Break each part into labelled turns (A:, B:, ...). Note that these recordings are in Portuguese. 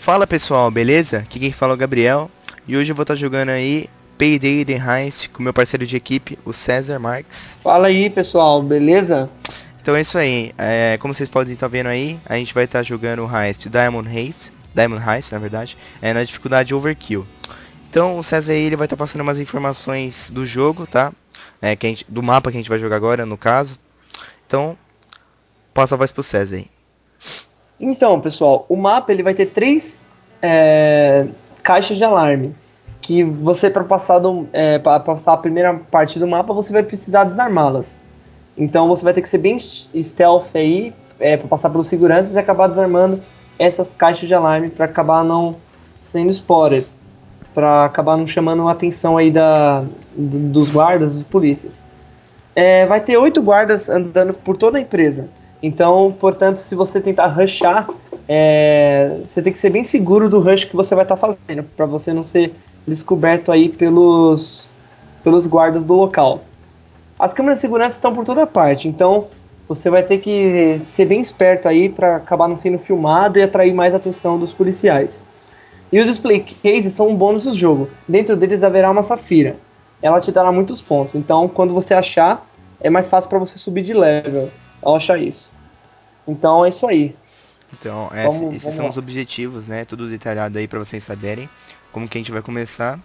A: Fala pessoal, beleza? Aqui quem fala é o Gabriel e hoje eu vou estar jogando aí Payday The Heist com meu parceiro de equipe, o César Marques.
B: Fala aí pessoal, beleza?
A: Então é isso aí, é, como vocês podem estar vendo aí, a gente vai estar jogando o Heist Diamond Heist, Diamond Heist na verdade, é na dificuldade Overkill. Então o César aí ele vai estar passando umas informações do jogo, tá? É, que gente, do mapa que a gente vai jogar agora, no caso. Então, passa a voz pro César aí.
B: Então, pessoal, o mapa ele vai ter três é, caixas de alarme. Que você, para passar, do, é, passar a primeira parte do mapa, você vai precisar desarmá-las. Então você vai ter que ser bem stealth aí, é, para passar pelos seguranças e acabar desarmando essas caixas de alarme para acabar não sendo spotted. Para acabar não chamando a atenção aí da, dos guardas, dos polícias. É, vai ter oito guardas andando por toda a empresa. Então, portanto, se você tentar rushar, é, você tem que ser bem seguro do rush que você vai estar tá fazendo, para você não ser descoberto aí pelos, pelos guardas do local. As câmeras de segurança estão por toda parte, então você vai ter que ser bem esperto aí para acabar não sendo filmado e atrair mais atenção dos policiais. E os display cases são um bônus do jogo. Dentro deles haverá uma safira. Ela te dará muitos pontos. Então, quando você achar, é mais fácil para você subir de level ao achar isso. Então é isso aí.
A: Então, é, vamos, esses vamos são lá. os objetivos, né? Tudo detalhado aí para vocês saberem como que a gente vai começar.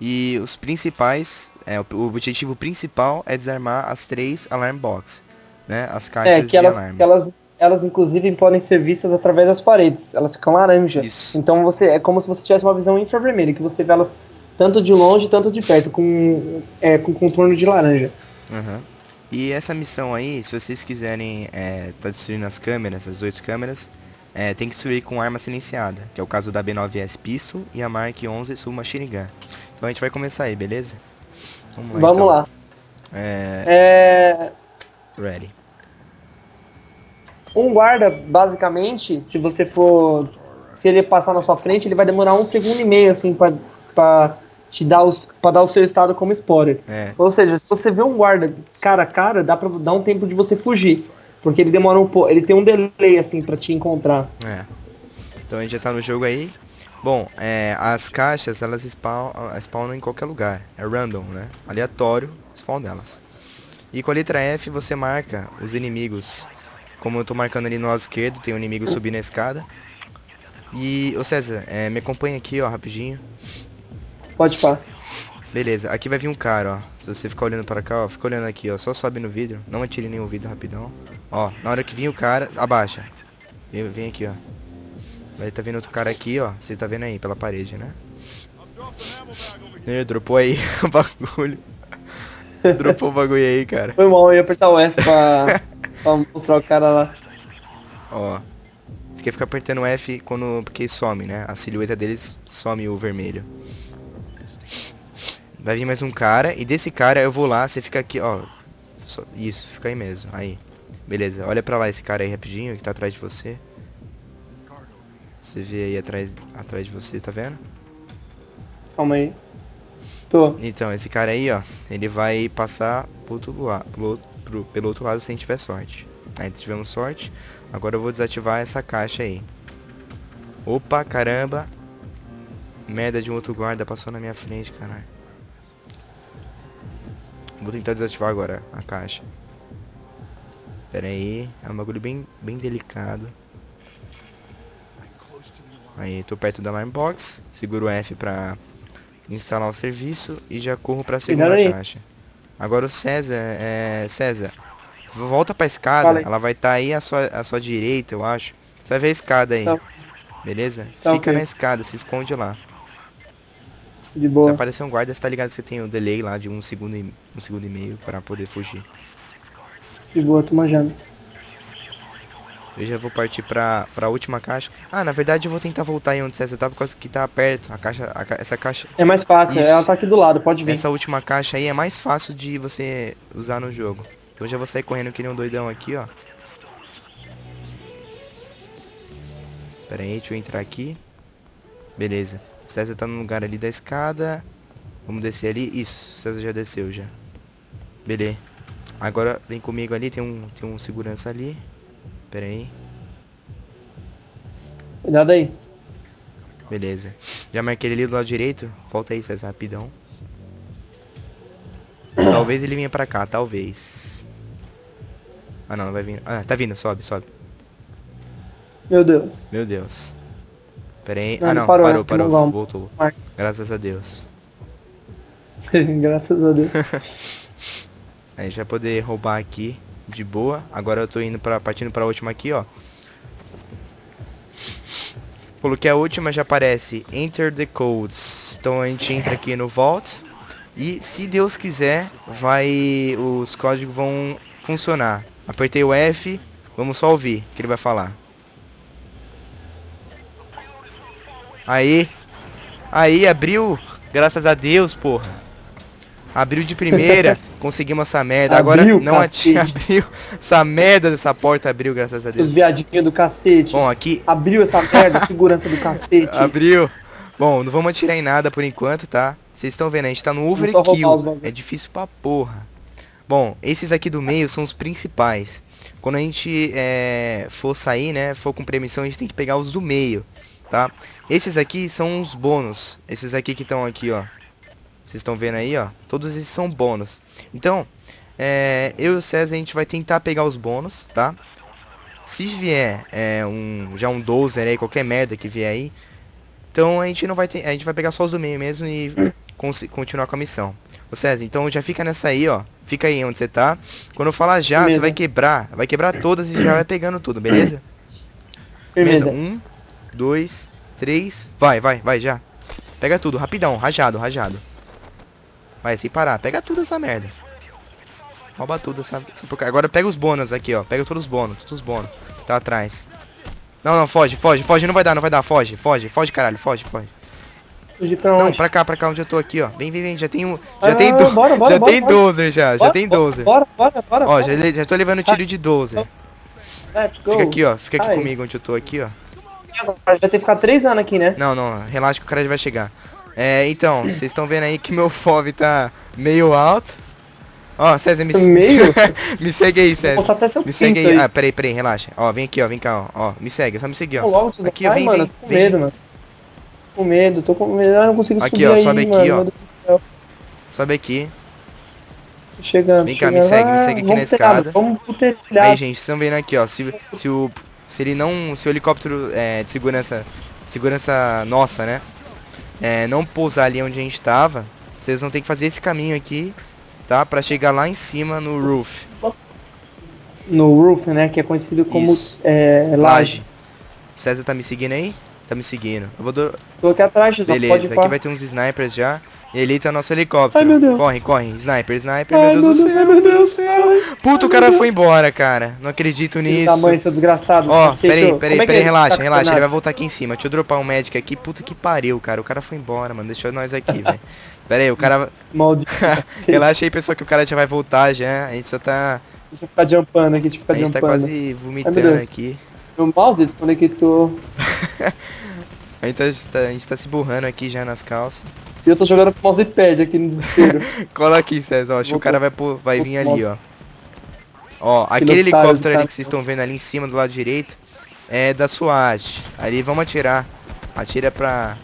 A: E os principais, é, o objetivo principal é desarmar as três alarm box, né? As caixas é, que
B: de elas, alarme. Elas, elas inclusive podem ser vistas através das paredes. Elas ficam laranja. Isso. Então você é como se você tivesse uma visão infravermelha, que você vê elas tanto de longe, tanto de perto, com, é, com contorno de laranja.
A: Uhum. E essa missão aí, se vocês quiserem é, tá destruindo as câmeras, as oito câmeras, é, tem que destruir com arma silenciada, que é o caso da B9S Pistol e a Mark 11 Submachine Gun. Então a gente vai começar aí, beleza?
B: Vamos lá. Vamos então. lá.
A: É...
B: é...
A: Ready.
B: Um guarda, basicamente, se você for... Se ele passar na sua frente, ele vai demorar um segundo e meio, assim, pra, pra te dá os, pra dar o seu estado como spoiler.
A: É.
B: Ou seja, se você vê um guarda cara a cara, dá pra dar um tempo de você fugir. Porque ele demora um pouco. Ele tem um delay assim para te encontrar.
A: É. Então a gente já tá no jogo aí. Bom, é, as caixas elas spawn, spawnam em qualquer lugar. É random, né? Aleatório spawn delas. E com a letra F você marca os inimigos. Como eu tô marcando ali no lado esquerdo, tem um inimigo subindo a escada. E, ô César, é, me acompanha aqui, ó, rapidinho.
B: Pode pá.
A: Beleza, aqui vai vir um cara, ó. Se você ficar olhando para cá, ó, fica olhando aqui, ó. Só sobe no vidro. Não atire nenhum vidro rapidão. Ó, na hora que vir o cara, abaixa. Vem, vem aqui, ó. Vai tá vindo outro cara aqui, ó. Você tá vendo aí, pela parede, né? Ele dropou aí o bagulho. dropou o bagulho aí, cara.
B: Foi mal, eu ia apertar o F pra, pra mostrar o cara lá.
A: Ó. Você quer ficar apertando o F quando, porque some, né? A silhueta deles some o vermelho. Vai vir mais um cara. E desse cara eu vou lá, você fica aqui, ó. Só, isso, fica aí mesmo. Aí. Beleza, olha pra lá esse cara aí rapidinho que tá atrás de você. Você vê aí atrás, atrás de você, tá vendo?
B: Calma aí. Tô.
A: Então, esse cara aí, ó, ele vai passar pro outro lado, pro, pro, pelo outro lado se a gente tiver sorte. Aí tivemos sorte. Agora eu vou desativar essa caixa aí. Opa, caramba. Merda de um outro guarda passou na minha frente, caralho. Vou tentar desativar agora a caixa. Pera aí, é um bagulho bem, bem delicado. Aí, tô perto da alarm box, seguro o F pra instalar o serviço e já corro pra segunda caixa. Agora o César, é... César, volta pra escada, ela vai estar tá aí à sua, à sua direita, eu acho. Você vai ver a escada aí, tá. beleza? Tá Fica okay. na escada, se esconde lá.
B: De boa.
A: Se aparecer um guarda, você tá ligado que você tem o um delay lá de um segundo e, um segundo e meio para poder fugir.
B: De boa, tô manjando.
A: Eu já vou partir pra, pra última caixa. Ah, na verdade eu vou tentar voltar em onde você tá, por causa que tá perto. A caixa, a, essa caixa...
B: É mais fácil, Isso. ela tá aqui do lado, pode vir.
A: Essa última caixa aí é mais fácil de você usar no jogo. Então eu já vou sair correndo que nem um doidão aqui, ó. Pera aí, deixa eu entrar aqui. Beleza. O César tá no lugar ali da escada. Vamos descer ali. Isso, o César já desceu já. Beleza. Agora vem comigo ali, tem um, tem um segurança ali. Pera aí.
B: Cuidado aí.
A: Beleza. Já marquei ele ali do lado direito. Volta aí, César, rapidão. Talvez ele venha pra cá, talvez. Ah, não, não vai vir. Ah, tá vindo, sobe, sobe.
B: Meu Deus.
A: Meu Deus. Pera aí.
B: Não,
A: ah, não,
B: parou,
A: parou,
B: é,
A: parou.
B: não.
A: Voltou.
B: Marcos.
A: Graças a Deus.
B: Graças a Deus.
A: A gente vai poder roubar aqui de boa. Agora eu tô indo pra, partindo pra última aqui, ó. Coloquei a última, já aparece Enter the codes. Então a gente entra aqui no Vault. E se Deus quiser, vai os códigos vão funcionar. Apertei o F, vamos só ouvir o que ele vai falar. Aí. Aí, abriu. Graças a Deus, porra. Abriu de primeira. conseguimos essa merda. Agora
B: Abriu,
A: não ati-
B: cacete.
A: abriu. Essa merda dessa porta abriu, graças a
B: Os
A: Deus.
B: viadinhos do cacete.
A: Bom, aqui
B: Abriu essa merda, segurança do cacete.
A: abriu. Bom, não vamos atirar em nada por enquanto, tá? Vocês estão vendo, a gente tá no
B: os
A: overkill. É difícil pra porra. Bom, esses aqui do meio são os principais. Quando a gente é, for sair, né, for com permissão, a gente tem que pegar os do meio, tá? Esses aqui são os bônus. Esses aqui que estão aqui, ó. Vocês estão vendo aí, ó. Todos esses são bônus. Então, é, eu e o César, a gente vai tentar pegar os bônus, tá? Se vier é, um, já um 12 aí, qualquer merda que vier aí, então a gente não vai ter, a gente vai pegar só os do meio mesmo e continuar com a missão. Ô César, então já fica nessa aí, ó. Fica aí onde você tá. Quando eu falar já, você
B: Beleza.
A: vai quebrar. Vai quebrar todas e já vai pegando tudo, beleza?
B: Firmeza.
A: Um, dois, três. Vai, vai, vai, já. Pega tudo, rapidão, rajado, rajado. Vai, sem parar. Pega tudo essa merda. Rouba tudo essa, essa porcaria. Agora pega os bônus aqui, ó. Pega todos os bônus, todos os bônus. Tá atrás. Não, não, foge, foge, foge. Não vai dar, não vai dar. Foge, foge, foge, caralho. Foge, foge.
B: Fugir pra
A: Não,
B: onde?
A: pra cá, pra cá onde eu tô aqui, ó. Vem, vem, vem. Já tem um. Já
B: Ah,
A: tem do...
B: bora, bora,
A: Já
B: bora,
A: tem
B: bora.
A: 12 já. Já tem
B: bora,
A: 12.
B: Bora, bora, bora.
A: Ó, já, já tô levando tiro de 12.
B: Let's go.
A: Fica aqui, ó. Fica aqui
B: Ai.
A: comigo onde eu tô aqui, ó.
B: Agora vai ter que ficar três anos aqui, né?
A: Não, não, relaxa que o cara já vai chegar. É, então, vocês estão vendo aí que meu FOV tá meio alto. Ó, César, me,
B: Meio?
A: me segue aí, César.
B: mostrar até seu
A: Me segue aí.
B: aí.
A: Ah, peraí, peraí, relaxa. Ó, vem aqui, ó, vem cá, ó. ó me segue, só me seguir, ó.
B: logo.
A: Aqui, ó, vem,
B: mano,
A: vem,
B: tô com
A: vem.
B: medo, mano. Tô com medo, tô com medo. Eu não consigo
A: Aqui,
B: subir
A: ó,
B: aí,
A: sobe aqui,
B: mano.
A: ó. Sobe aqui.
B: Tô chegando,
A: Vem
B: tô
A: cá, me
B: chegando.
A: segue, me
B: Ah,
A: segue aqui na escada.
B: Vamos pro
A: Aí,
B: telhado.
A: gente, vocês estão vendo aqui, ó. Se, se o. Se ele não. Se o helicóptero é, de segurança. Segurança nossa, né? É, não pousar ali onde a gente tava. Vocês vão ter que fazer esse caminho aqui, tá? Pra chegar lá em cima no roof.
B: No roof, né? Que é conhecido como é, laje.
A: O César tá me seguindo aí? Tá me seguindo. Eu vou do...
B: Tô aqui atrás, pode
A: Beleza, aqui vai ter uns snipers já. E ali tá nosso helicóptero.
B: Ai, meu Deus.
A: Corre, corre. Sniper, sniper.
B: Ai,
A: meu Deus do céu, meu Deus do céu. Puta, o cara foi embora, cara. Não acredito nisso.
B: da mãe, seu desgraçado.
A: Ó, peraí, peraí,
B: é
A: peraí,
B: ele
A: relaxa,
B: tá
A: relaxa. Ele vai voltar aqui em cima. Deixa eu dropar um médico aqui. Puta que pariu, cara. O cara foi embora, mano. Deixou nós aqui, velho. Pera aí, o cara.
B: Maldito.
A: Relaxa aí, pessoal, que o cara já vai voltar já. A gente só tá.
B: Deixa eu ficar jumpando aqui, deixa eu
A: A
B: ficar
A: gente tá
B: jumpando.
A: quase vomitando
B: Deus.
A: aqui.
B: Meu mouse desconectou.
A: A gente tá, a gente tá se burrando aqui já nas calças.
B: E eu tô jogando com mousepad aqui no desespero.
A: Cola aqui, César. Ó, acho que o cara vai, vai vir ali, ó. Ó, aquele
B: otário do
A: helicóptero ali que vocês estão vendo ali em cima do lado direito é da SWAT. Ali vamos atirar. Atira pra.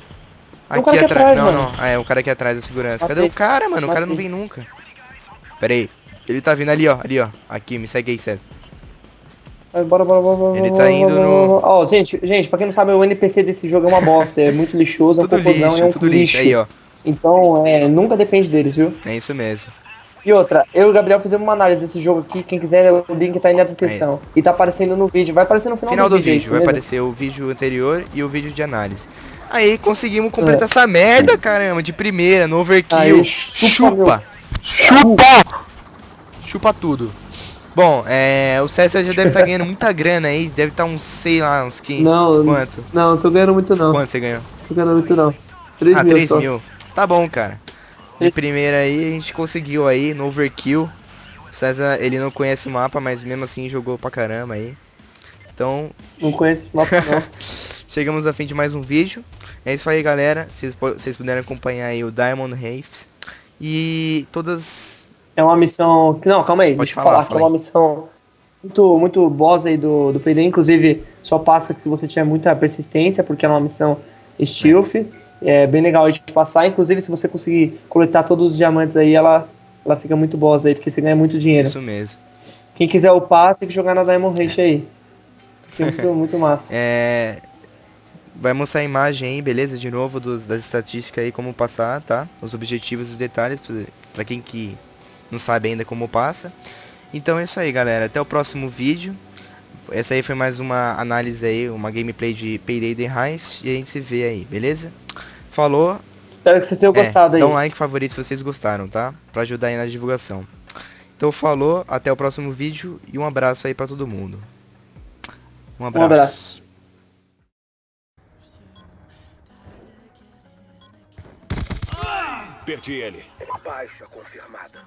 B: Aqui
A: atrás. Não, não. Ah, é o cara aqui atrás da segurança. Cadê
B: Matei.
A: o cara, mano? O cara não vem nunca. Pera aí. Ele tá vindo ali, ó. Ali, ó. Aqui, me segue aí, César.
B: Bora, bora, bora, bora.
A: Ele tá indo no-.
B: Ó, gente, gente, pra quem não sabe, o NPC desse jogo é uma bosta. É muito lixoso, é um
A: lixo,
B: é um
A: tudo lixo.
B: lixo.
A: Aí, ó.
B: Então, é, nunca depende deles, viu?
A: É isso mesmo.
B: E outra, eu e o Gabriel fizemos uma análise desse jogo aqui. Quem quiser, o link tá aí na descrição. E tá aparecendo no vídeo. Vai aparecer no final,
A: Final do
B: aí,
A: vídeo. Vai
B: beleza?
A: aparecer o vídeo anterior e o vídeo de análise. Aí, conseguimos completar essa merda, caramba. De primeira, no overkill.
B: Aí, chupa,
A: chupa. Chupa! Chupa tudo. Bom, é, o César já deve estar ganhando muita grana aí. Deve estar uns, sei lá, uns 15.
B: Não,
A: Quanto?
B: não, não tô ganhando muito não.
A: Quanto você ganhou?
B: Tô ganhando muito não. 3
A: ah,
B: mil
A: 3
B: só.
A: mil. Tá bom, cara. De primeira aí, a gente conseguiu aí no overkill. O César, ele não conhece o mapa, mas mesmo assim jogou pra caramba aí. Então,
B: Não conheço esse mapa não.
A: chegamos a fim de mais um vídeo. É isso aí, galera. Vocês puderem acompanhar aí o Diamond Haste. E todas...
B: É uma missão. Não, calma aí,
A: Pode
B: deixa eu
A: falar,
B: falar, que é uma missão muito, muito boss aí do, do PD. Inclusive, só passa que se você tiver muita persistência, porque é uma missão Stealth. É bem legal de passar. Inclusive, se você conseguir coletar todos os diamantes aí, ela, ela fica muito boa aí, porque você ganha muito dinheiro.
A: Isso mesmo.
B: Quem quiser upar, tem que jogar na Diamond Rush aí. Fica muito, muito massa.
A: É. Vai mostrar a imagem aí, beleza? De novo, dos, das estatísticas aí, como passar, tá? Os objetivos e os detalhes, pra quem que não sabe ainda como passa. Então é isso aí, galera. Até o próximo vídeo. Essa aí foi mais uma análise aí, uma gameplay de Payday The Heist. E a gente se vê aí, beleza? Falou.
B: Espero que vocês tenham
A: É,
B: gostado aí.
A: Dá um like favorito se vocês gostaram, tá? Pra ajudar aí na divulgação. Então falou, até o próximo vídeo e um abraço aí pra todo mundo. Um abraço.
B: abraço.
C: Perdi ele.
D: Baixa confirmada.